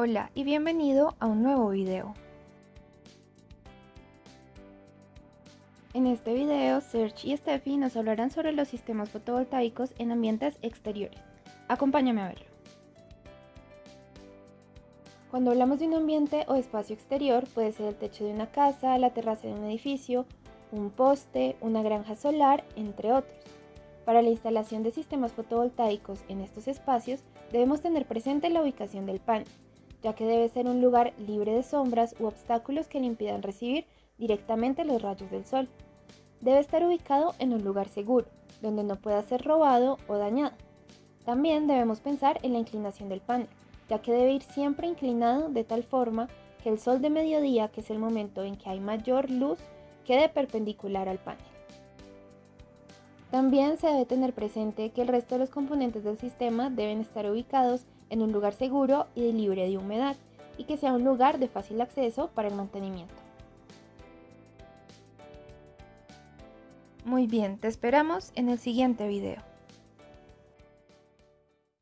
Hola y bienvenido a un nuevo video. En este video, Serge y Steffi nos hablarán sobre los sistemas fotovoltaicos en ambientes exteriores. Acompáñame a verlo. Cuando hablamos de un ambiente o espacio exterior, puede ser el techo de una casa, la terraza de un edificio, un poste, una granja solar, entre otros. Para la instalación de sistemas fotovoltaicos en estos espacios, debemos tener presente la ubicación del panel, ya que debe ser un lugar libre de sombras u obstáculos que le impidan recibir directamente los rayos del sol. Debe estar ubicado en un lugar seguro, donde no pueda ser robado o dañado. También debemos pensar en la inclinación del panel, ya que debe ir siempre inclinado de tal forma que el sol de mediodía, que es el momento en que hay mayor luz, quede perpendicular al panel. También se debe tener presente que el resto de los componentes del sistema deben estar ubicados en un lugar seguro y libre de humedad y que sea un lugar de fácil acceso para el mantenimiento. Muy bien, te esperamos en el siguiente video.